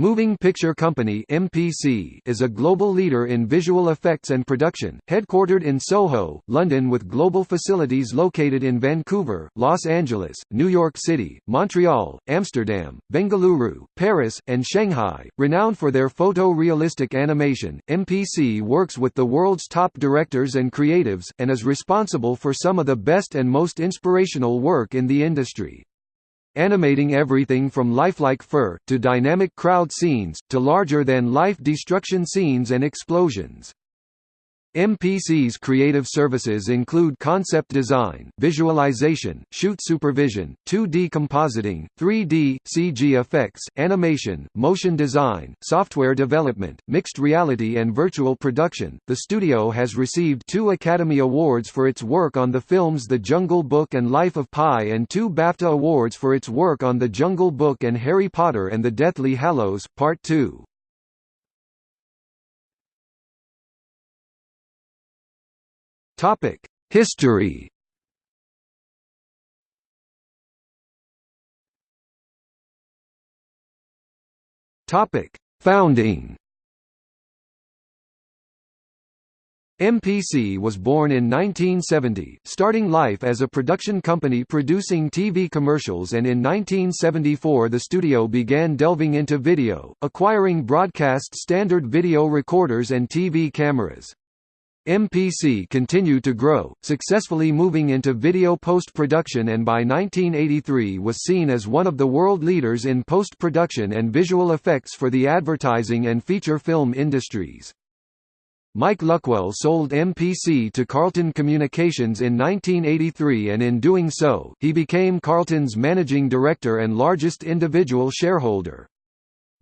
Moving Picture Company (MPC) is a global leader in visual effects and production, headquartered in Soho, London with global facilities located in Vancouver, Los Angeles, New York City, Montreal, Amsterdam, Bengaluru, Paris, and Shanghai. Renowned for their photo-realistic animation, MPC works with the world's top directors and creatives and is responsible for some of the best and most inspirational work in the industry animating everything from lifelike fur, to dynamic crowd scenes, to larger-than-life destruction scenes and explosions. MPC's creative services include concept design, visualization, shoot supervision, 2D compositing, 3D, CG effects, animation, motion design, software development, mixed reality and virtual production. The studio has received two Academy Awards for its work on the films The Jungle Book and Life of Pi and two BAFTA Awards for its work on The Jungle Book and Harry Potter and the Deathly Hallows, Part 2. Topic: History. Topic: Founding. MPC was born in 1970, starting life as a production company producing TV commercials and in 1974 the studio began delving into video, acquiring broadcast standard video recorders and TV cameras. MPC continued to grow, successfully moving into video post-production and by 1983 was seen as one of the world leaders in post-production and visual effects for the advertising and feature film industries. Mike Luckwell sold MPC to Carlton Communications in 1983 and in doing so, he became Carlton's managing director and largest individual shareholder.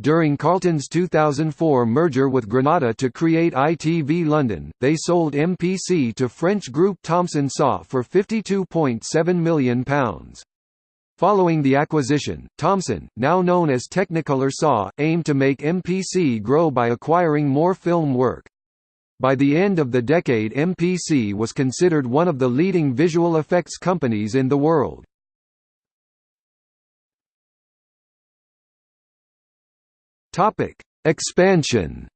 During Carlton's 2004 merger with Granada to create ITV London, they sold MPC to French group Thomson SA for £52.7 million. Following the acquisition, Thomson, now known as Technicolor SA, aimed to make MPC grow by acquiring more film work. By the end of the decade MPC was considered one of the leading visual effects companies in the world. Topic: Expansion.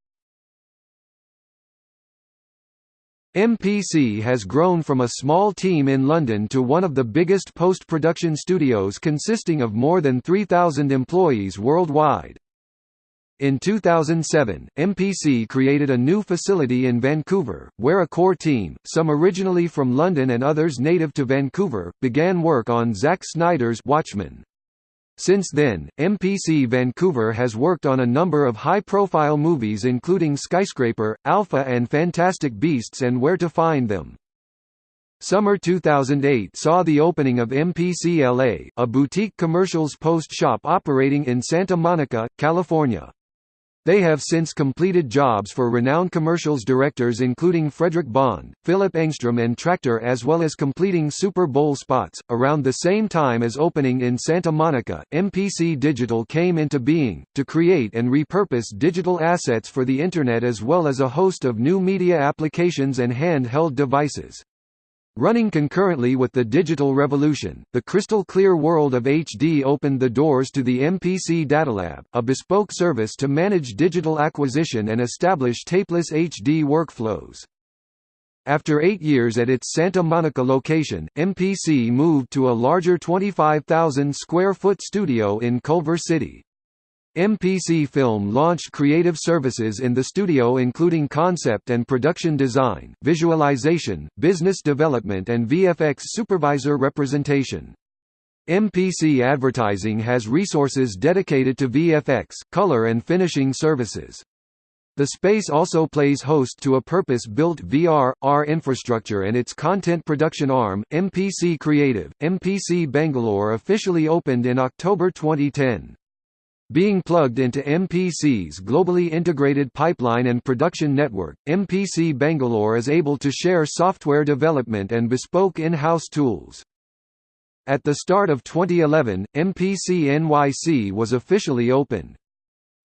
MPC has grown from a small team in London to one of the biggest post-production studios consisting of more than 3,000 employees worldwide. In 2007, MPC created a new facility in Vancouver, where a core team, some originally from London and others native to Vancouver, began work on Zack Snyder's Watchmen. Since then, MPC Vancouver has worked on a number of high-profile movies including Skyscraper, Alpha and Fantastic Beasts and Where to Find Them. Summer 2008 saw the opening of MPC LA, a boutique commercials post shop operating in Santa Monica, California. They have since completed jobs for renowned commercials directors including Fredrik Bond, Philip Engstrom, and Traktor, as well as completing Super Bowl spots. Around the same time as opening in Santa Monica, MPC Digital came into being, to create and repurpose digital assets for the Internet as well as a host of new media applications and handheld devices. Running concurrently with the digital revolution, the crystal clear world of HD opened the doors to the MPC Datalab, a bespoke service to manage digital acquisition and establish tapeless HD workflows. After eight years at its Santa Monica location, MPC moved to a larger 25,000 square foot studio in Culver City. MPC Film launched creative services in the studio including concept and production design, visualization, business development and VFX supervisor representation. MPC Advertising has resources dedicated to VFX, color and finishing services. The space also plays host to a purpose-built VR, R infrastructure and its content production arm, MPC Creative. MPC Bangalore officially opened in October 2010. Being plugged into MPC's globally integrated pipeline and production network, MPC Bangalore is able to share software development and bespoke in-house tools. At the start of 2011, MPC NYC was officially opened.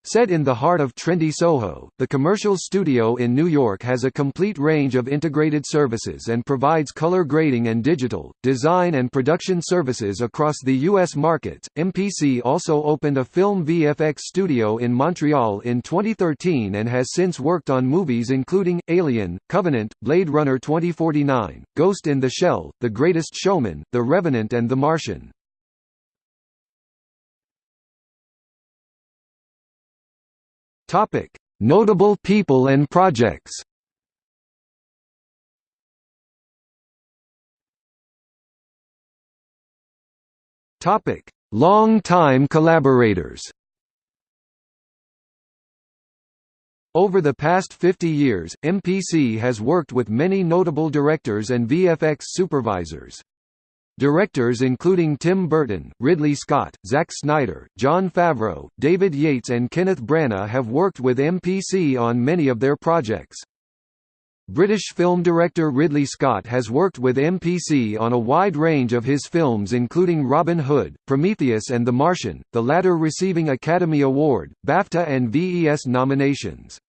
Set in the heart of trendy Soho, the commercial studio in New York has a complete range of integrated services and provides color grading and digital, design and production services across the U.S. markets. MPC also opened a film VFX studio in Montreal in 2013 and has since worked on movies including Alien, Covenant, Blade Runner 2049, Ghost in the Shell, The Greatest Showman, The Revenant, and The Martian. Topic: Notable people and projects. Topic: Long-time collaborators. Over the past 50 years, MPC has worked with many notable directors and VFX supervisors. Directors including Tim Burton, Ridley Scott, Zack Snyder, Jon Favreau, David Yates and Kenneth Branagh have worked with MPC on many of their projects. British film director Ridley Scott has worked with MPC on a wide range of his films including Robin Hood, Prometheus and The Martian, the latter receiving Academy Award, BAFTA and VES nominations.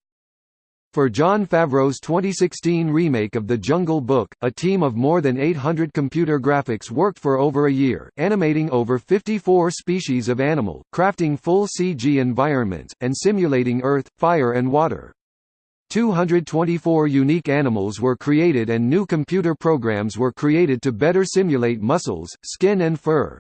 For Jon Favreau's 2016 remake of The Jungle Book, a team of more than 800 computer graphics worked for over a year, animating over 54 species of animal, crafting full CG environments, and simulating earth, fire and water. 224 unique animals were created and new computer programs were created to better simulate muscles, skin and fur.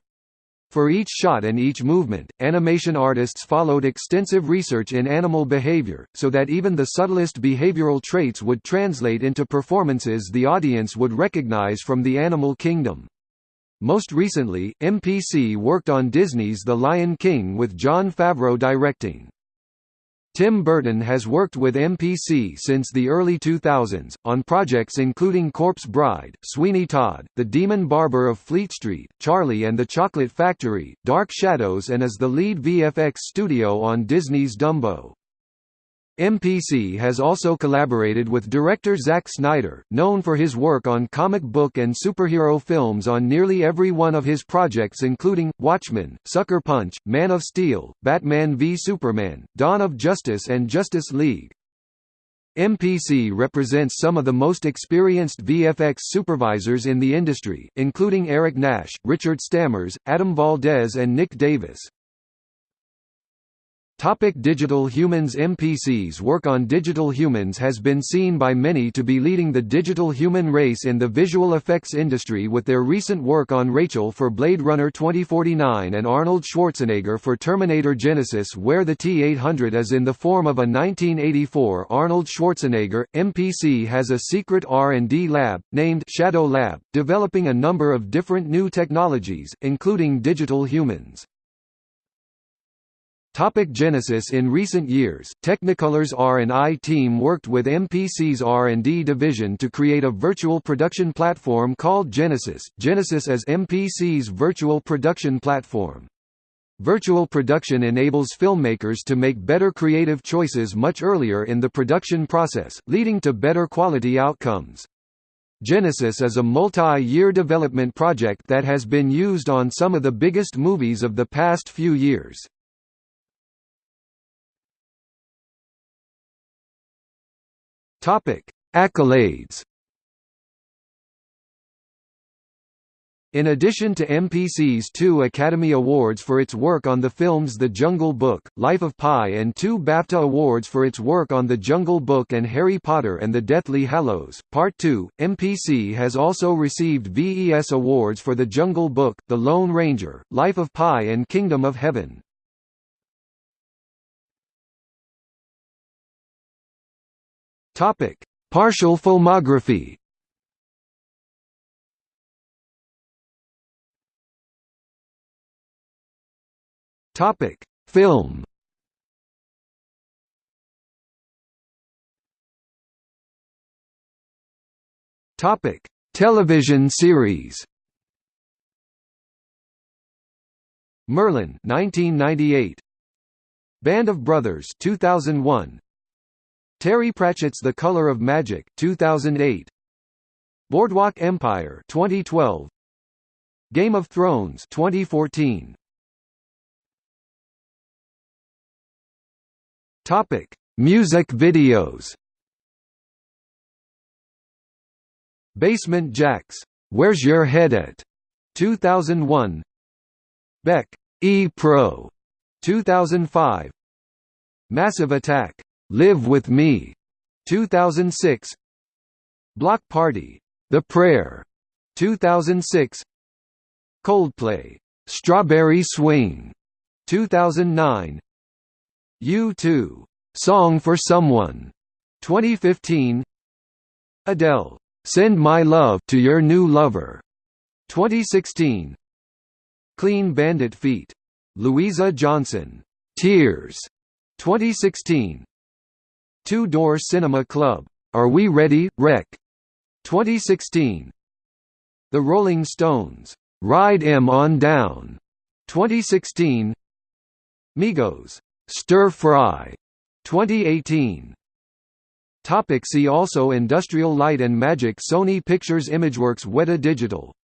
For each shot and each movement, animation artists followed extensive research in animal behavior, so that even the subtlest behavioral traits would translate into performances the audience would recognize from the animal kingdom. Most recently, MPC worked on Disney's The Lion King with Jon Favreau directing. Tim Burton has worked with MPC since the early 2000s, on projects including Corpse Bride, Sweeney Todd, The Demon Barber of Fleet Street, Charlie and the Chocolate Factory, Dark Shadows and is the lead VFX studio on Disney's Dumbo. MPC has also collaborated with director Zack Snyder, known for his work on comic book and superhero films on nearly every one of his projects including, Watchmen, Sucker Punch, Man of Steel, Batman v Superman, Dawn of Justice and Justice League. MPC represents some of the most experienced VFX supervisors in the industry, including Eric Nash, Richard Stammers, Adam Valdez and Nick Davis. Topic digital humans MPC's work on digital humans has been seen by many to be leading the digital human race in the visual effects industry with their recent work on Rachel for Blade Runner 2049 and Arnold Schwarzenegger for Terminator Genisys where the T-800 is in the form of a 1984 Arnold Schwarzenegger. MPC has a secret R&D lab, named Shadow Lab, developing a number of different new technologies, including digital humans. Topic Genisys In recent years, Technicolor's R&I team worked with MPC's R&D division to create a virtual production platform called Genesis. Genesis is MPC's virtual production platform. Virtual production enables filmmakers to make better creative choices much earlier in the production process, leading to better quality outcomes. Genesis is a multi-year development project that has been used on some of the biggest movies of the past few years. Topic: Accolades. In addition to MPC's two Academy Awards for its work on the films The Jungle Book, Life of Pi and two BAFTA Awards for its work on The Jungle Book and Harry Potter and the Deathly Hallows, Part 2, MPC has also received VES Awards for The Jungle Book, The Lone Ranger, Life of Pi and Kingdom of Heaven. Topic: Partial filmography. Topic: Film. Topic: Television series. Merlin 1998 Band of Brothers 2001 Terry Pratchett's The Color of Magic 2008 Boardwalk Empire 2012 Game of Thrones 2014 Topic: Music videos. Basement Jaxx, Where's Your Head At? 2001. Beck, E Pro, 2005. Massive Attack, Live With Me, 2006. Bloc Party, The Prayer, 2006. Coldplay, Strawberry Swing, 2009. U2, Song for Someone, 2015. Adele, Send My Love to Your New Lover, 2016. Clean Bandit Feet, Louisa Johnson, Tears, 2016. Two Door Cinema Club, Are We Ready, Wreck, 2016. The Rolling Stones, Ride 'Em On Down, 2016. Migos, Stir Fry, 2018. Topic see also Industrial Light and Magic Sony Pictures Imageworks Weta Digital